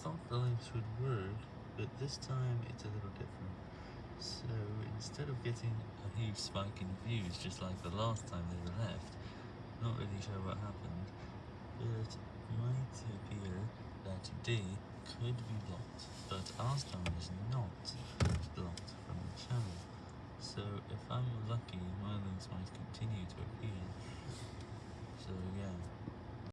thought the links would work, but this time it's a little different. So instead of getting a huge spike in views just like the last time they were left, not really sure what happened, but it might appear that today could be blocked, but our star is not blocked from the channel. So if I'm lucky, my links might